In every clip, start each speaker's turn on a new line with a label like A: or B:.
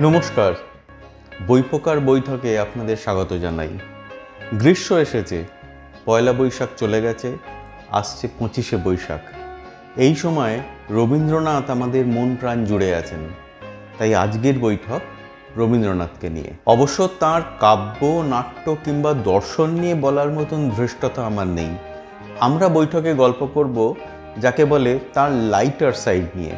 A: নমস্কার। বইপোকার বৈঠকে আপনাদের স্বাগত জানাই। গ্রীষ্ম এসেছে, পয়লা বৈশাখ চলে গেছে, আসছে পঁচিশে বৈশাখ। এই সময় রবীন্দ্রনাথ আমাদের মন প্রাণ জুড়ে আছেন। তাই আজকের বৈঠক রবীন্দ্রনাথকে নিয়ে। অবশ্য তার কাব্য, নাট্য কিংবা দর্শন নিয়ে বলার মতন ধৃষ্টতা আমার নেই। আমরা বৈঠকে গল্প করব যাকে বলে তার লাইটার সাইড নিয়ে।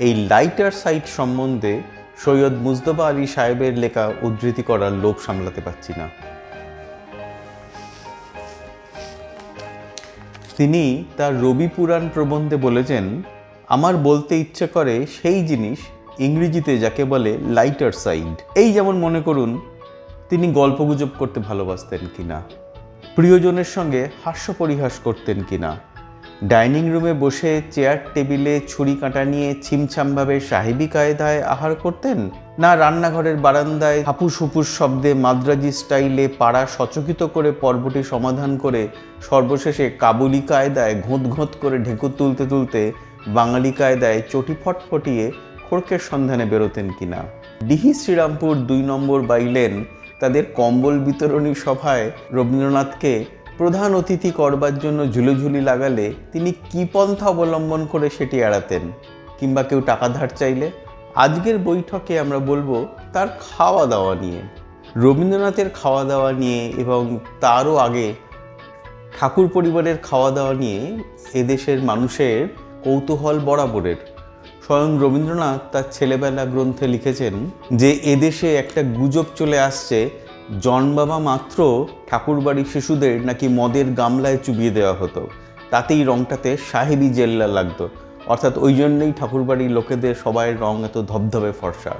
A: এই লাইটার সাইড সম্বন্ধে সৈয়দ মুজদবা আলী সাহেবের লেখা উদ্ধৃতি করার লোভ সামলাতে পারছি না। তিনি তার রবি পুরাণ প্রবন্ধে বলেছেন, আমার বলতে ইচ্ছে করে সেই জিনিস ইংরেজিতে যাকে বলে লাইটার সাইড এই যেমন মনে করুন, তিনি গল্পগুজব করতে ভালোবাসতেন কিনা, প্রিয়জনের সঙ্গে হাস্য পরিহাস করতেন কিনা। ডাইনিং রুমে বসে চেয়ার টেবিলে ছুরি কাঁটা নিয়ে ছিমছামভাবে সাহেবী কায়দায় আহার করতেন? না রান্নাঘরের বারান্দায় হাপুস হুপুস শব্দে মাদ্রাজি স্টাইলে পাড়া সচকিত করে পর্বটি সমাধান করে সর্বশেষে কাবুলি কায়দায় ঘোঁত ঘোঁত করে ঢেকুর তুলতে তুলতে বাঙালি কায়দায় চটি ফটফটিয়ে খড়কের সন্ধানে বেরোতেন কিনা? ডিহি শ্রীরামপুর দুই নম্বর বাইলেন, তাদের কম্বল বিতরণী সভায় রবীন্দ্রনাথকে প্রধান অতিথি করবার জন্য ঝুলিঝুলি লাগালে তিনি কি পন্থা অবলম্বন করে সেটি এড়াতেন? কিংবা কেউ টাকা ধার চাইলে? আজকের বৈঠকে আমরা বলব তার খাওয়া দাওয়া নিয়ে। রবীন্দ্রনাথের খাওয়া দাওয়া নিয়ে এবং তারও আগে ঠাকুর পরিবারের খাওয়া দাওয়া নিয়ে এদেশের মানুষের কৌতূহল বরাবরের। স্বয়ং রবীন্দ্রনাথ তার ছেলেবেলা গ্রন্থে লিখেছেন যে এদেশে একটা গুজব চলে আসছে জন্মাবা মাত্র ঠাকুরবাড়ির শিশুদের নাকি মদের গামলায় চুবিয়ে দেওয়া হতো। তাতেই রংটাতে সাহেবি জেল্লা লাগতো। অর্থাৎ ওই জন্যই ঠাকুরবাড়ির লোকেদের সবাই রং এত ধবধবে ফর্সা।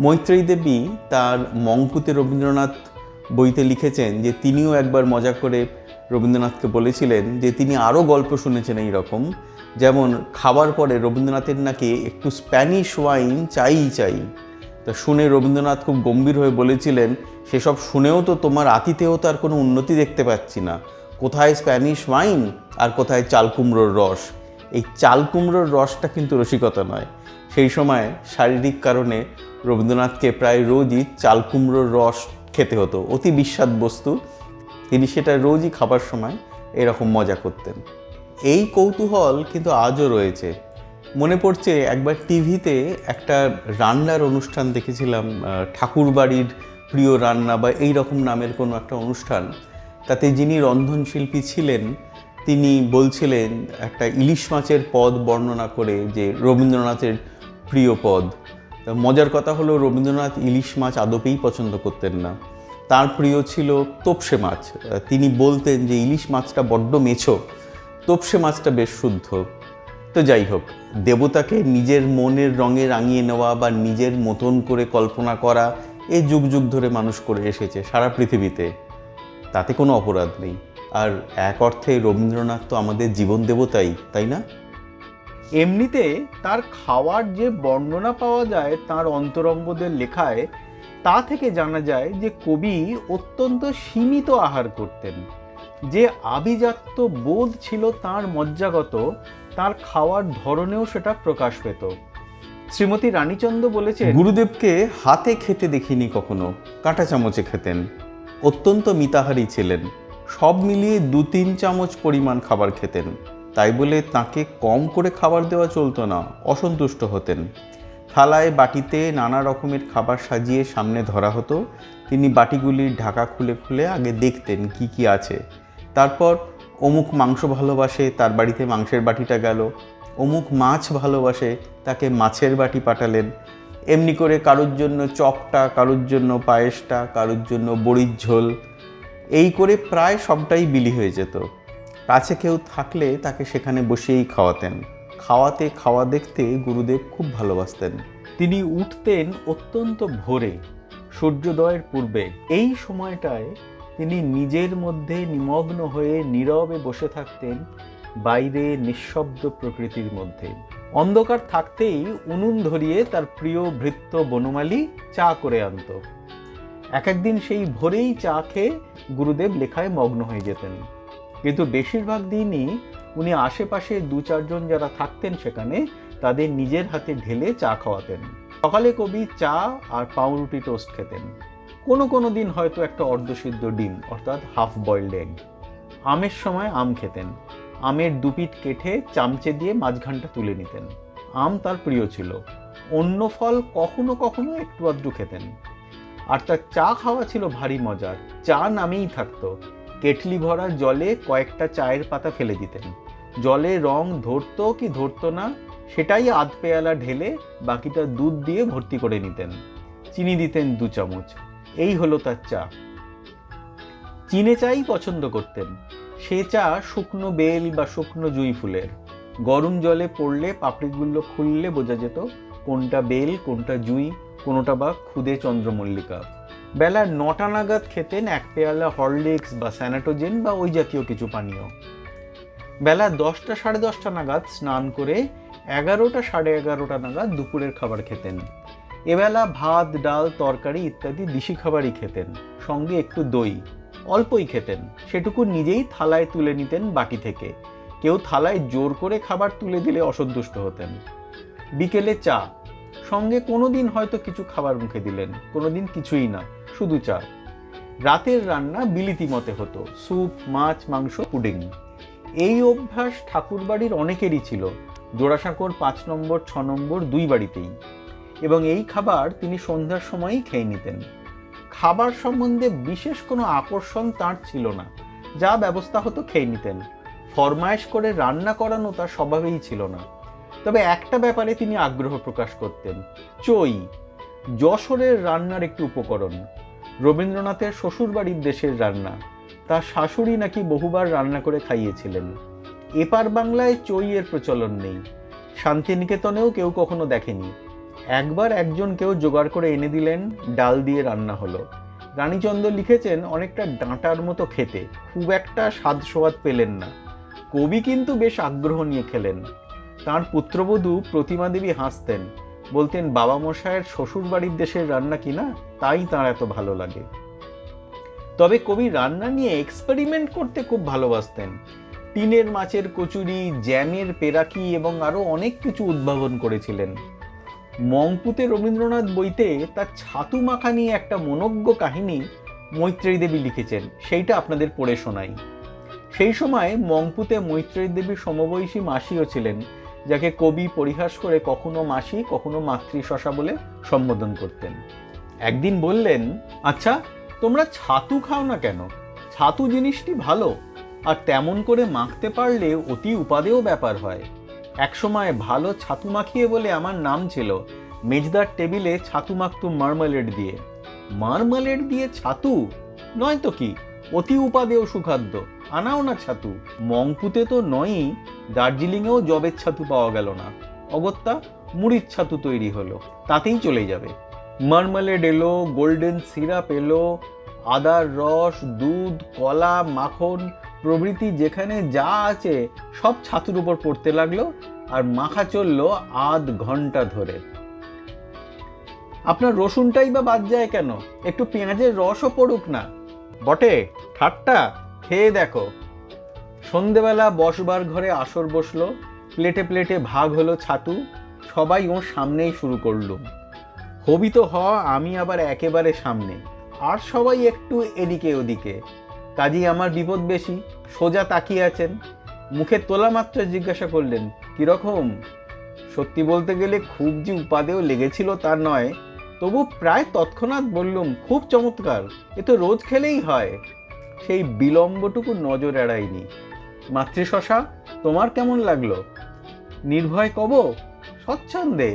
A: মৈত্রেয়ী দেবী তার মঙ্কুতে রবীন্দ্রনাথ বইতে লিখেছেন যে তিনিও একবার মজা করে রবীন্দ্রনাথকে বলেছিলেন যে তিনি আরও গল্প শুনেছেন এই রকম। যেমন, খাবার পরে রবীন্দ্রনাথের নাকি একটু স্প্যানিশ ওয়াইন চাই চাই। তা শুনে রবীন্দ্রনাথ খুব গম্ভীর হয়ে বলেছিলেন, সেসব শুনেও তো তোমার আতিথেও তার কোনো উন্নতি দেখতে পাচ্ছি না। কোথায় স্প্যানিশ ওয়াইন আর কোথায় চাল কুমড়োর রস? এই চাল কুমড়োর রসটা কিন্তু রসিকতা নয়। সেই সময় শারীরিক কারণে রবীন্দ্রনাথকে প্রায় রোজই চাল কুমড়োর রস খেতে হতো। অতি বিস্বাদ বস্তু। তিনি সেটা রোজই খাবার সময় এরকম মজা করতেন। এই কৌতূহল কিন্তু আজও রয়েছে। মনে পড়ছে, একবার টিভিতে একটা রান্নার অনুষ্ঠান দেখেছিলাম ঠাকুর বাড়ির প্রিয় রান্না বা এই রকম নামের কোনো একটা অনুষ্ঠান। তাতে যিনি রন্ধনশিল্পী ছিলেন, তিনি বলছিলেন একটা ইলিশ মাছের পদ বর্ণনা করে যে রবীন্দ্রনাথের প্রিয় পদ। মজার কথা হলো, রবীন্দ্রনাথ ইলিশ মাছ আদপেই পছন্দ করতেন না। তার প্রিয় ছিল তোপসে মাছ। তিনি বলতেন যে ইলিশ মাছটা বড্ড মেছো, তোপসে মাছটা বেশ শুদ্ধ। তো যাই হোক, দেবতাকে নিজের মনের রঙে রাঙিয়ে নেওয়া বা নিজের মতন করে কল্পনা করা এই যুগ যুগ ধরে মানুষ করে এসেছে সারা পৃথিবীতে। তাতে কোনো অপরাধ নেই। আর এক অর্থে রবীন্দ্রনাথ তো আমাদের জীবন দেবতাই, তাই না?
B: এমনিতে তার খাওয়ার যে বর্ণনা পাওয়া যায় তার অন্তরঙ্গদের লেখায়, তা থেকে জানা যায় যে কবি অত্যন্ত সীমিত আহার করতেন। যে আভিজাত্য বোধ ছিল তার মজ্জাগত তার খাওয়ার ধরনেও সেটা প্রকাশ পেত। শ্রীমতী রানীচন্দ্র বলেছেন,
A: গুরুদেবকে হাতে খেতে দেখিনি কখনো, কাঁটা চামচে খেতেন। অত্যন্ত মিতাহারী ছিলেন। সব মিলিয়ে দু তিন চামচ পরিমাণ খাবার খেতেন। তাই বলে তাকে কম করে খাবার দেওয়া চলতো না, অসন্তুষ্ট হতেন। থালায় বাটিতে নানা রকমের খাবার সাজিয়ে সামনে ধরা হতো। তিনি বাটিগুলির ঢাকা খুলে খুলে আগে দেখতেন কি কি আছে। তারপর অমুক মাংস ভালোবাসে, তার বাড়িতে মাংসের বাটিটা গেল। অমুক মাছ ভালোবাসে, তাকে মাছের বাটি পাঠালেন। এমনি করে কারোর জন্য চপটা, কারোর জন্য পায়েসটা, কারোর জন্য বড়ির ঝোল। এই করে প্রায় সবটাই বিলি হয়ে যেত। কাছে কেউ থাকলে তাকে সেখানে বসিয়েই খাওয়াতেন। খাওয়াতে, খাওয়া দেখতে গুরুদেব খুব ভালোবাসতেন।
B: তিনি উঠতেন অত্যন্ত ভোরে, সূর্যোদয়ের পূর্বে। এই সময়টায় তিনি নিজের মধ্যে নিমগ্ন হয়ে নীরবে বসে থাকতেন বাইরে নিঃশব্দ প্রকৃতির মধ্যে। অন্ধকার থাকতেই উনুন ধরিয়ে তার প্রিয় ভৃত্য বনমালী চা করে আনত। এক একদিন সেই ভোরেই চা খেয়ে গুরুদেব লেখায় মগ্ন হয়ে যেতেন। কিন্তু বেশিরভাগ দিনই উনি আশেপাশে দু চারজন যারা থাকতেন সেখানে তাদের নিজের হাতে ঢেলে চা খাওয়াতেন। সকালে কবি চা আর পাউরুটি টোস্ট খেতেন। কোনো কোনো দিন হয়তো একটা অর্ধসিদ্ধ ডিম, অর্থাৎ হাফ বয়েলড এগ আমের সময় আম খেতেন। আমের দুপিট কেটে চামচে দিয়ে মাঝখানটা তুলে নিতেন। আম তার প্রিয় ছিল। অন্য ফল কখনো কখনো একটু আধটু খেতেন। আর তার চা খাওয়া ছিল ভারী মজার। চা নামেই থাকতো। কেটলি ভরা জলে কয়েকটা চায়ের পাতা ফেলে দিতেন। জলে রং ধরতো কি ধরতো না, সেটাই আধ পেয়ালা ঢেলে বাকিটা দুধ দিয়ে ভর্তি করে নিতেন। চিনি দিতেন দু চামচ। এই হলো তার চা। চিনে চাই পছন্দ করতেন। সে চা শুকনো বেল বা শুকনো জুঁই ফুলের। গরম জলে পড়লে পাপড়িগুলো খুললে বোঝা যেত কোনটা বেল, কোনটা জুঁই, কোনোটা বা খুদে চন্দ্রমল্লিকা। বেলা নটা নাগাদ খেতেন এক পেয়ালা হরলিক্স বা স্যানাটোজেন বা ওই জাতীয় কিছু পানীয়। বেলা দশটা সাড়ে দশটা নাগাদ স্নান করে এগারোটা সাড়ে এগারোটা নাগাদ দুপুরের খাবার খেতেন। এবেলা ভাত, ডাল, তরকারি ইত্যাদি দিশি খাবারই খেতেন, সঙ্গে একটু দই অল্পই খেতেন। সেটুকু নিজেই থালায় তুলে নিতেন বাটি থেকে। কেউ থালায় জোর করে খাবার তুলে দিলে অসন্তুষ্ট হতেন। বিকেলে চা। সঙ্গে কোনো দিন হয়তো কিছু খাবার মুখে দিলেন কোনো দিন কিছুই না, শুধু চা। রাতের রান্না বিলিতি মতে হতো, স্যুপ, মাছ, মাংস, পুডিং। এই অভ্যাস ঠাকুরবাড়ির অনেকেরই ছিল। জোড়াসাঁকোর পাঁচ নম্বর, ছ নম্বর দুই বাড়িতেই। এবং এই খাবার তিনি সন্ধ্যার সময়ই খেয়ে নিতেন। খাবার সম্বন্ধে বিশেষ কোনো আকর্ষণ তার ছিল না, যা ব্যবস্থা হতো খেয়ে নিতেন। ফরমায়েশ করে রান্না করানো তার স্বভাবেই ছিল না। তবে একটা ব্যাপারে তিনি আগ্রহ প্রকাশ করতেন, চই, যশোরের রান্নার একটি উপকরণ, রবীন্দ্রনাথের শ্বশুরবাড়ির দেশের রান্না। তার শাশুড়ি নাকি বহুবার রান্না করে খাইয়েছিলেন। এপার বাংলায় চইয়ের প্রচলন নেই। শান্তিনিকেতনেও কেউ কখনো দেখেনি। একবার একজন কেউ জোগাড় করে এনে দিলেন, ডাল দিয়ে রান্না হলো। রানীচন্দ্র লিখেছেন, অনেকটা ডাঁটার মতো খেতে, খুব একটা স্বাদ সোয়াদ পেলেন না। কবি কিন্তু বেশ আগ্রহ নিয়ে খেলেন। তার পুত্রবধূ প্রতিমা দেবী হাসতেন। বলতেন বাবা মশায়ের শ্বশুর বাড়ির দেশের রান্না কিনা তাই তার এত ভালো লাগে। তবে কবি রান্না নিয়ে এক্সপেরিমেন্ট করতে খুব ভালোবাসতেন। টিনের মাছের কচুরি, জ্যামের পেরাকি এবং আরও অনেক কিছু উদ্ভাবন করেছিলেন। মংপুতে রবীন্দ্রনাথ বইতে তার ছাতু মাখা নিয়ে একটা মনজ্ঞ কাহিনী মৈত্রেয়ী দেবী লিখেছেন, সেইটা আপনাদের পড়ে শোনাই। সেই সময় মংপুতে মৈত্রেয়ী দেবীর সমবয়সী মাসিও ছিলেন, যাকে কবি পরিহাস করে কখনো মাসি, কখনো মাতৃ শশা বলে সম্বোধন করতেন। একদিন বললেন আচ্ছা তোমরা ছাতু খাও না কেন? ছাতু জিনিসটি ভালো, আর তেমন করে মাখতে পারলে অতি উপাদেয় ব্যাপার হয়। একসময় ভালো ছাতু মাখিয়ে বলে আমার নাম ছিল মেজদার টেবিলে ছাতু মাখতুম মার্মালেড দিয়ে। মার্মালেড দিয়ে ছাতু? নয় তো কি? অতি উপাদেয় সুখাদ্য। আনাও না ছাতু। মংপুতে তো নয়ই, দার্জিলিংয়েও জবের ছাতু পাওয়া গেল না। অগত্যা মুড়ির ছাতু তৈরি হলো। তাতেই চলে যাবে। মার্মালেড এলো, গোল্ডেন সিরাপ এলো, আদার রস, দুধ, কলা, মাখন প্রভৃতি যেখানে যা আছে সব ছাতুর উপর পড়তে লাগল আর মাখা চলল আধ ঘণ্টা ধরে। আপনার রসুনটাই বা বাদ যায় কেন? একটু পেঁয়াজের রসও পড়ুক না। বটে, ঠাট্টা, খেয়ে দেখো। সন্ধেবেলা বসবার ঘরে আসর বসল, প্লেটে প্লেটে ভাগ হলো ছাতু, সবাই ওর সামনেই শুরু করলুম হবি তো হ আমি আবার একেবারে সামনে, আর সবাই একটু এদিকে ওদিকে। কাজী আমার বিপদ বেশি। সোজা তাকিয়ে আছেন। মুখে তোলা মাত্র জিজ্ঞাসা করলেন, কীরকম? সত্যি বলতে গেলে খুব যে উপাদেও লেগেছিল তা নয়। তবু প্রায় তৎক্ষণাৎ বললুম, খুব চমৎকার, এ তো রোজ খেলেই হয়। সেই বিলম্বটুকু নজর এড়ায়নি মাতৃশশা তোমার কেমন লাগল? নির্ভয় কব, স্বচ্ছন্দে,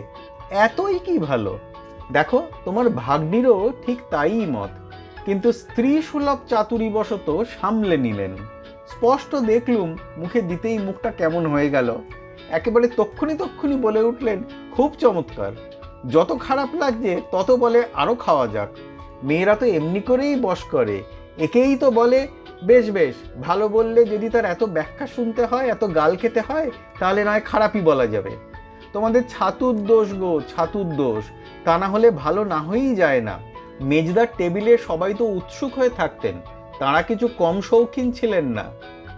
B: এতই কি ভালো? দেখো, তোমার ভাগ্নিরও ঠিক তাই মত। কিন্তু স্ত্রী সুলভ চাতুরিবশত সামলে নিলেন। স্পষ্ট দেখলুম মুখে দিতেই মুখটা কেমন হয়ে গেল। একেবারে তক্ষুনি তক্ষুনি বলে উঠলেন, খুব চমৎকার। যত খারাপ লাগছে, তত বলে আরও খাওয়া যাক। মেয়েরা তো এমনি করেই বস করে। একেই তো বলে, বেশ বেশ, ভালো বললে যদি তার এত ব্যাখ্যা শুনতে হয়, এত গাল খেতে হয়, তাহলে নয় খারাপই বলা যাবে। তোমাদের ছাতুর দোষ গো, ছাতুর দোষ। তা না হলে ভালো না হয়েই যায় না। মেজদার টেবিলে সবাই তো উৎসুক হয়ে থাকতেন, তারা কিছু কম শৌখিন ছিলেন না।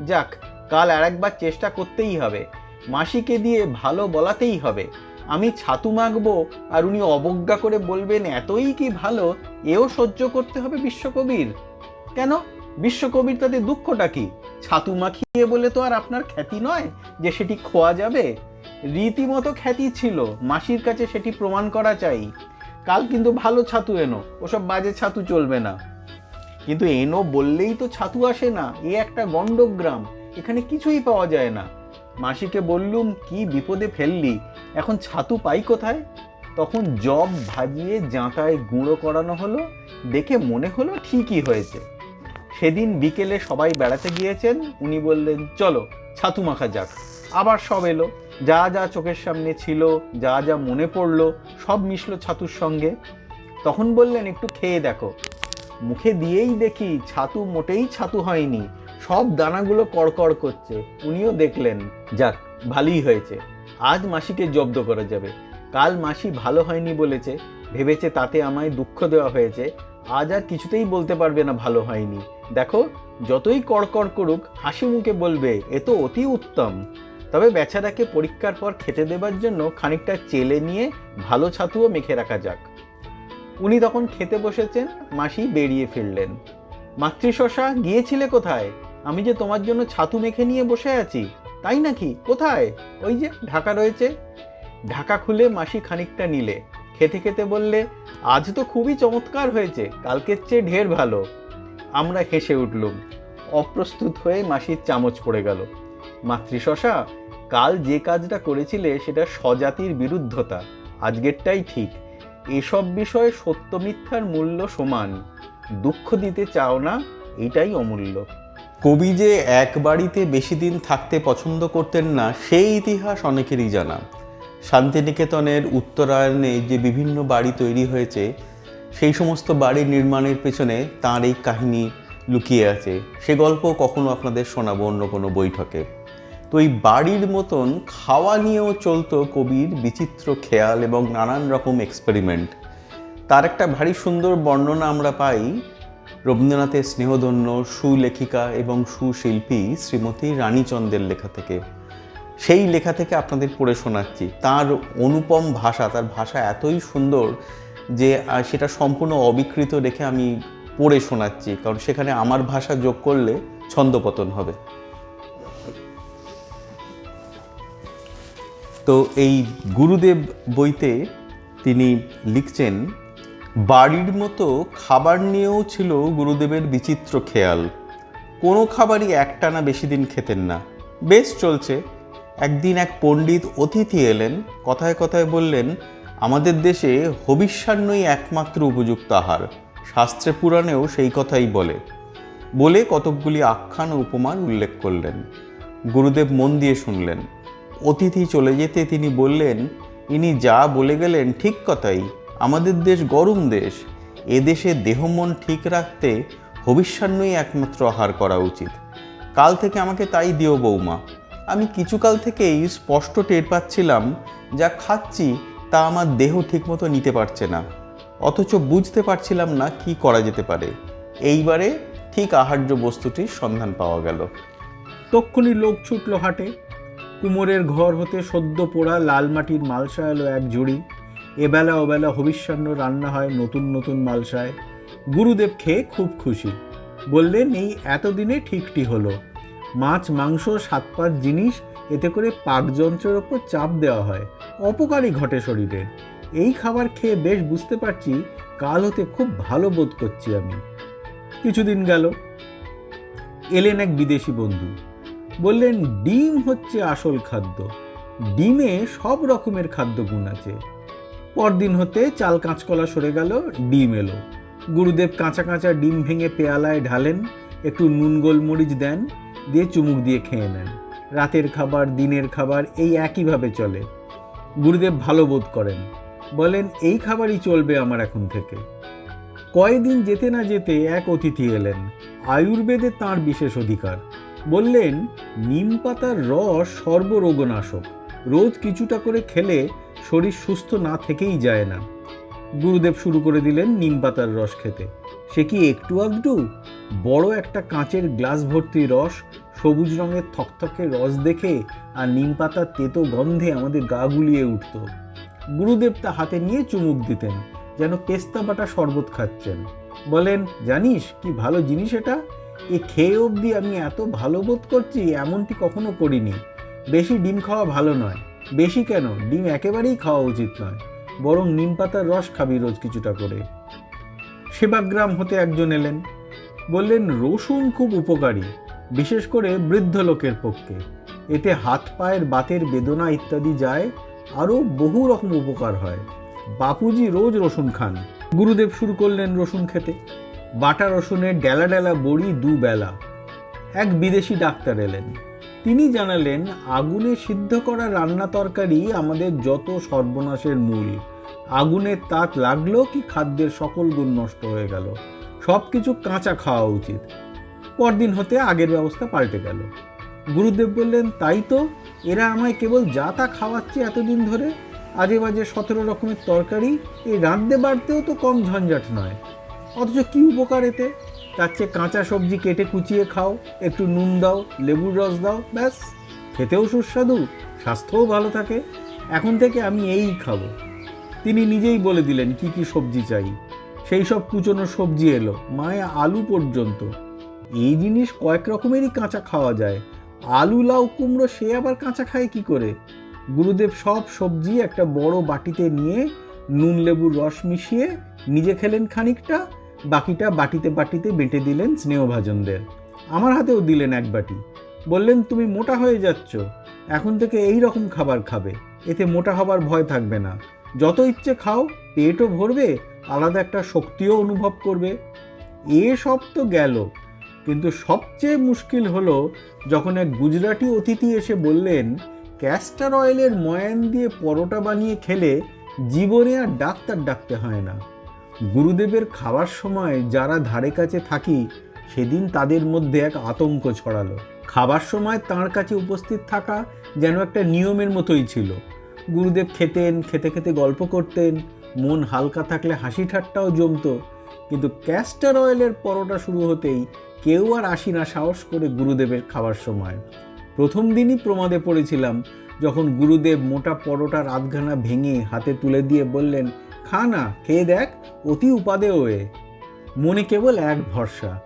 B: যাক, কাল আরেকবার চেষ্টা করতেই হবে, মাসিকে দিয়ে ভালো বলাতেই হবে। আমি ছাতু মাখবো, আর উনি অবজ্ঞা করে বলবেন, এতই কি ভালো, এও সহ্য করতে হবে বিশ্বকবির? কেন? বিশ্বকবির তাতে দুঃখটা কি? ছাতু মাখিয়ে বলে তো আর আপনার খ্যাতি নয় যে সেটি খোয়া যাবে? রীতিমতো খ্যাতি ছিল, মাসির কাছে সেটি প্রমাণ করা চাই। কাল কিন্তু ভালো ছাতু এনো। ওসব বাজে ছাতু চলবে না। কিন্তু এনো বললেই তো ছাতু আসে না। এ একটা গণ্ডগ্রাম। এখানে কিছুই পাওয়া যায় না। মাসিকে বললুম, কি বিপদে ফেললি? এখন ছাতু পাই কোথায়? তখন জব ভাজিয়ে জাঁতায় গুঁড়ো করানো হলো। দেখে মনে হলো ঠিকই হয়েছে। সেদিন বিকেলে সবাই বেড়াতে গিয়েছেন। উনি বললেন, চলো, ছাতু মাখা যাক। আবার সব এলো। যা যা চোখের সামনে ছিল, যা যা মনে পড়ল, সব মিশলো ছাতুর সঙ্গে। তখন বললেন, একটু খেয়ে দেখো। মুখে দিয়েই দেখি, ছাতু মোটেই ছাতু হয়নি, সব দানাগুলো কড়কড় করছে। উনিও দেখলেন, যাক, ভালোই হয়েছে। আজ মাসিকে জব্দ করা যাবে। কাল মাসি ভালো হয়নি বলেছে, ভেবেছে তাতে আমায় দুঃখ দেওয়া হয়েছে। আজ আর কিছুতেই বলতে পারবে না ভালো হয়নি। দেখো, যতই কড়কড় করুক, হাসি মুখে বলবে, এ তো অতি উত্তম। তবে বেচারাকে পরীক্ষার পর খেতে দেবার জন্য খানিকটা চেলে নিয়ে ভালো ছাতুও মেখে রাখা যাক। উনি তখন খেতে বসেছেন, মাসি বেরিয়ে ফিরলেন। মাতৃশশা, গিয়েছিলে কোথায়? আমি যে তোমার জন্য ছাতু মেখে নিয়ে বসে আছি, তাই নাকি? কোথায়? ওই যে ঢাকা রয়েছে। ঢাকা খুলে মাসি খানিকটা নিলে। খেতে খেতে বললে, আজ তো খুবই চমৎকার হয়েছে, কালকের চেয়ে ঢের ভালো। আমরা হেসে উঠলুম। অপ্রস্তুত হয়ে মাসির চামচ পড়ে গেল। মাতৃশশা কাল যে কাজটা করেছিলে সেটা স্বজাতির বিরুদ্ধতা, আজকেরটাই ঠিক। এসব বিষয়ে সত্য মিথ্যার মূল্য সমান। দুঃখ দিতে চাও না, এটাই অমূল্য।
A: কবি যে এক বাড়িতে বেশি দিন থাকতে পছন্দ করতেন না, সেই ইতিহাস অনেকেরই জানা। শান্তিনিকেতনের উত্তরায়ণে যে বিভিন্ন বাড়ি তৈরি হয়েছে, সেই সমস্ত বাড়ি নির্মাণের পেছনে তার এই কাহিনী লুকিয়ে আছে। সে গল্প কখনো আপনাদের শোনাবো অন্য কোনো বৈঠকে। তো এই বাড়ির মতন খাওয়া নিয়েও চলতো কবির বিচিত্র খেয়াল এবং নানান রকম এক্সপেরিমেন্ট তার একটা ভারী সুন্দর বর্ণনা আমরা পাই রবীন্দ্রনাথের স্নেহধন্য সুলেখিকা এবং সুশিল্পী শ্রীমতী রানীচন্দ্রের লেখা থেকে। সেই লেখা থেকে আপনাদের পড়ে শোনাচ্ছি। তার অনুপম ভাষা, তার ভাষা এতই সুন্দর যে সেটা সম্পূর্ণ অবিকৃত রেখে আমি পড়ে শোনাচ্ছি। কারণ সেখানে আমার ভাষা যোগ করলে ছন্দপতন হবে। তো এই গুরুদেব বইতে তিনি লিখছেন, বাড়ির মতো খাবার নিয়েও ছিল গুরুদেবের বিচিত্র খেয়াল। কোনো খাবারই একটানা বেশি দিন খেতেন না। বেশ চলছে। একদিন এক পণ্ডিত অতিথি এলেন, কথায় কথায় বললেন, আমাদের দেশে হবিষ্যান্নই একমাত্র উপযুক্ত আহার। শাস্ত্রে পুরাণেও সেই কথাই বলে। বলে কতকগুলি আখ্যান ও উপমান উল্লেখ করলেন। গুরুদেব মন দিয়ে শুনলেন। অতিথি চলে যেতে তিনি বললেন, ইনি যা বলে গেলেন ঠিক কথাই। আমাদের দেশ গরম দেশ। এ দেশে দেহ মন ঠিক রাখতে ভবিষ্যান্নই একমাত্র আহার করা উচিত। কাল থেকে আমাকে তাই দিও বৌমা। আমি কিছুকাল থেকেই স্পষ্ট টের পাচ্ছিলাম, যা খাচ্ছি তা আমার দেহ ঠিকমতো নিতে পারছে না। অথচ বুঝতে পারছিলাম না কি করা যেতে পারে। এইবারে ঠিক আহার্য বস্তুটির সন্ধান পাওয়া গেল।
B: তক্ষুনি লোক ছুটল হাটে। কুমোরের ঘর হতে সদ্য পোড়া লাল মাটির মালসা এলো এক জুড়ি। এবেলা ওবেলা হবিষ্যান্ন রান্না হয় নতুন নতুন মালসায় গুরুদেব খেয়ে খুব খুশি। বললেন, এই এতদিনে ঠিকটি হলো। মাছ, মাংস সাত পাঁচ জিনিস, এতে করে পাকযন্ত্রের ওপর চাপ দেওয়া হয়। অপকারী ঘটে শরীরে। এই খাবার খেয়ে বেশ বুঝতে পারছি, কাল হতে খুব ভালো বোধ করছি আমি। কিছুদিন গেল। এলেন এক বিদেশি বন্ধু। বললেন, ডিম হচ্ছে আসল খাদ্য। ডিমে সব রকমের খাদ্য গুণ আছে। পরদিন হতে চাল কাঁচকলা সরে গেল, ডিম এলো। গুরুদেব কাঁচা কাঁচা ডিম ভেঙে পেয়ালায় ঢালেন, একটু নুন গোলমরিচ দেন, দিয়ে চুমুক দিয়ে খেয়ে নেন। রাতের খাবার, দিনের খাবার এই একইভাবে চলে। গুরুদেব ভালো বোধ করেন। বলেন, এই খাবারই চলবে আমার এখন থেকে। কয়েকদিন যেতে না যেতে এক অতিথি এলেন। আয়ুর্বেদে তার বিশেষ অধিকার। বললেন, নিম পাতার রস সর্বরোগনাশক। রোজ কিছুটা করে খেলে শরীর সুস্থ না থেকেই যায় না। গুরুদেব শুরু করে দিলেন নিম পাতার রস খেতে। সে কি একটু আধটু বড় একটা কাঁচের গ্লাস ভর্তি রস, সবুজ রঙের থকথকে রস দেখে আর নিম পাতার তেতো গন্ধে আমাদের গা গুলিয়ে উঠত। গুরুদেব তা হাতে নিয়ে চুমুক দিতেন, যেন পেস্তা বাটা শরবত খাচ্ছেন। বলেন, জানিস কি ভালো জিনিস এটা? এ খেয়ে অবধি আমি এত ভালো বোধ করছি, এমনটি কখনো করিনি। বেশি ডিম খাওয়া ভালো নয়। বেশি কেন? ডিম একেবারেই খাওয়া উচিত নয়। বরং নিম পাতার রস খাবি রোজ কিছুটা করে। সেবাগ্রাম হতে একজন এলেন। বললেন, রসুন খুব উপকারী, বিশেষ করে বৃদ্ধ লোকের পক্ষে। এতে হাত পায়ের বাতের বেদনা ইত্যাদি যায়, আরও বহু রকম উপকার হয়। বাপুজি রোজ রসুন খান। গুরুদেব শুরু করলেন রসুন খেতে। বাটা রসুনের ডেলা ডেলা বড়ি দুবেলা। এক বিদেশি ডাক্তার এলেন। তিনি জানালেন, আগুনে সিদ্ধ করা রান্না তরকারি আমাদের যত সর্বনাশের মূল। আগুনের তাত লাগল কি খাদ্যের সকল গুণ নষ্ট হয়ে গেল। সব কিছু কাঁচা খাওয়া উচিত। পরদিন হতে আগের ব্যবস্থা পাল্টে গেল। গুরুদেব বললেন, তাই তো, এরা আমায় কেবল যা তা খাওয়াচ্ছে এতদিন ধরে। আজে বাজে সতেরো রকমের তরকারি, এই রাঁধতে বাড়তেও তো কম ঝঞ্ঝাট নয়। অথচ কী উপকার এতে? তার চেয়ে কাঁচা সবজি কেটে কুচিয়ে খাও, একটু নুন দাও, লেবুর রস দাও, ব্যাস। খেতেও সুস্বাদু, স্বাস্থ্যও ভালো থাকে। এখন থেকে আমি এই খাব। তিনি নিজেই বলে দিলেন, কি কি সবজি চাই? সেই সব কুচনো সবজি এলো, মায়ে আলু পর্যন্ত। এই জিনিস কয়েক রকমেরই কাঁচা খাওয়া যায়। আলু, লাউ, কুমড়ো, সে আবার কাঁচা খায় কি করে? গুরুদেব সব সবজি একটা বড় বাটিতে নিয়ে নুন, লেবুর রস মিশিয়ে নিজে খেলেন খানিকটা। বাকিটা বাটিতে বাটিতে বেটে দিলেন স্নেহভাজনদের। আমার হাতেও দিলেন এক বাটি। বললেন, তুমি মোটা হয়ে যাচ্ছ। এখন থেকে এই রকম খাবার খাবে। এতে মোটা হবার ভয় থাকবে না। যত ইচ্ছে খাও, পেটও ভরবে, আলাদা একটা শক্তিও অনুভব করবে। এ সব তো গেল। কিন্তু সবচেয়ে মুশকিল হলো যখন এক গুজরাটি অতিথি এসে বললেন, ক্যাস্টার অয়েলের ময়ান দিয়ে পরোটা বানিয়ে খেলে জীবনে আর ডাক্তার ডাকতে হয় না। গুরুদেবের খাওয়ার সময় যারা ধারে কাছে থাকি, সেদিন তাদের মধ্যে এক আতঙ্ক ছড়ালো। খাবার সময় তার কাছে উপস্থিত থাকা যেন একটা নিয়মের মতোই ছিল। গুরুদেব খেতেন, খেতে খেতে গল্প করতেন, মন হালকা থাকলে হাসি ঠাট্টাও জমতো। কিন্তু ক্যাস্টার অয়েলের পরোটা শুরু হতেই কেউ আর আসি না সাহস করে গুরুদেবের খাওয়ার সময়। প্রথম দিনই প্রমাদে পড়েছিলাম, যখন গুরুদেব মোটা পরোটার আধখানা ভেঙে হাতে তুলে দিয়ে বললেন খা না, খেয়ে দেখ, অতি উপাদে ওয়ে। মনে কেবল এক ভরসা,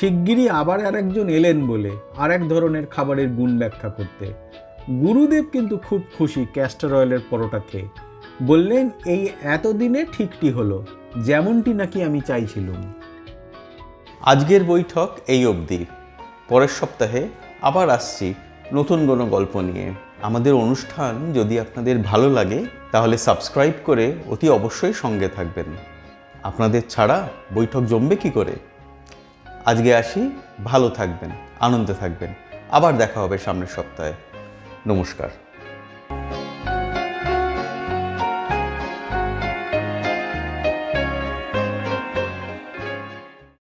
B: শিগগিরই আবার আরেকজন এলেন বলে আর এক ধরনের খাবারের গুণ ব্যাখ্যা করতে। গুরুদেব কিন্তু খুব খুশি ক্যাস্টার অয়েলের পরোটা খেয়ে। বললেন, এই এতদিনে ঠিকটি হলো, যেমনটি নাকি আমি চাইছিলাম।
A: আজকের বৈঠক এই অবধি। পরের সপ্তাহে আবার আসছি নতুন কোনো গল্প নিয়ে। আমাদের অনুষ্ঠান যদি আপনাদের ভালো লাগে, তাহলে সাবস্ক্রাইব করে অতি অবশ্যই সঙ্গে থাকবেন। আপনাদের ছাড়া বৈঠক জমবে কি করে? আজকে আসি, ভালো থাকবেন, আনন্দে থাকবেন। আবার দেখা হবে সামনের সপ্তাহে। নমস্কার।